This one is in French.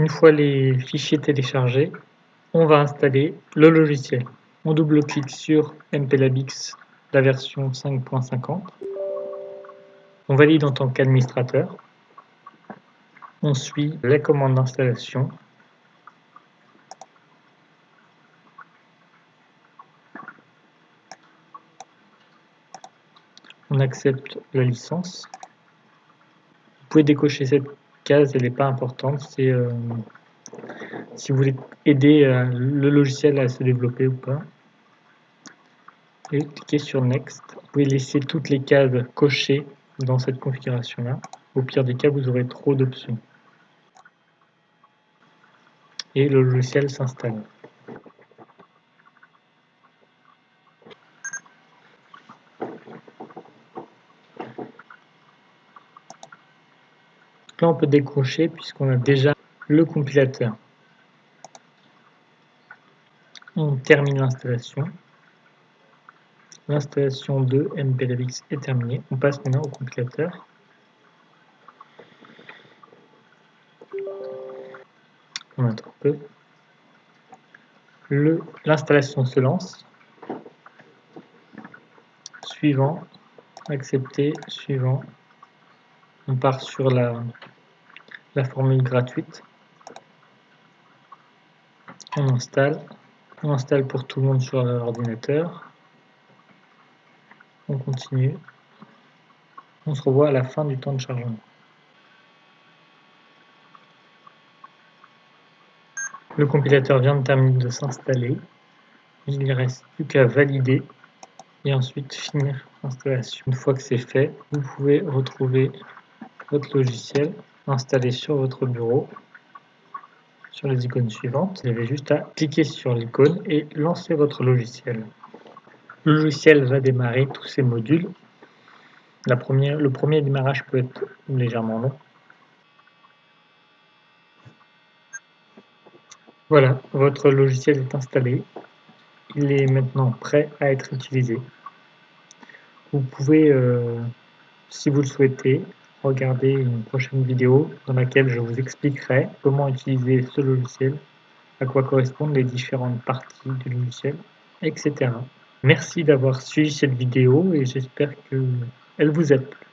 Une fois les fichiers téléchargés, on va installer le logiciel. On double-clique sur MPLABX, la version 5.50. On valide en tant qu'administrateur. On suit les commandes d'installation. On accepte la licence. Vous pouvez décocher cette elle n'est pas importante. C'est euh, si vous voulez aider euh, le logiciel à se développer ou pas. Et cliquez sur Next. Vous pouvez laisser toutes les cases cochées dans cette configuration-là. Au pire des cas, vous aurez trop d'options et le logiciel s'installe. Là, on peut décrocher puisqu'on a déjà le compilateur. On termine l'installation. L'installation de MPLAVX est terminée. On passe maintenant au compilateur. un peu. L'installation se lance. Suivant, accepter, suivant. On part sur la, la formule gratuite. On installe. On installe pour tout le monde sur l'ordinateur. On continue. On se revoit à la fin du temps de chargement. Le compilateur vient de terminer de s'installer. Il ne reste plus qu'à valider et ensuite finir l'installation. Une fois que c'est fait, vous pouvez retrouver votre logiciel installé sur votre bureau sur les icônes suivantes. Vous avez juste à cliquer sur l'icône et lancer votre logiciel. Le logiciel va démarrer tous ces modules. La première, le premier démarrage peut être légèrement long. Voilà, votre logiciel est installé. Il est maintenant prêt à être utilisé. Vous pouvez, euh, si vous le souhaitez, regarder une prochaine vidéo dans laquelle je vous expliquerai comment utiliser ce logiciel, à quoi correspondent les différentes parties du logiciel, etc. Merci d'avoir suivi cette vidéo et j'espère qu'elle vous a plu.